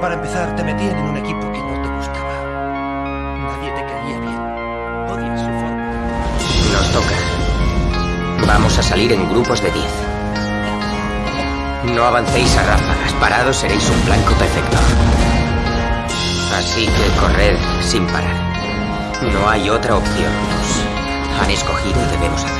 Para empezar, te metían en un equipo que no te gustaba. Nadie te caía bien. Odias su forma. Nos toca. Vamos a salir en grupos de 10. No avancéis a ráfagas. Parados seréis un blanco perfecto. Así que corred sin parar. No hay otra opción. Han escogido y debemos hacerlo.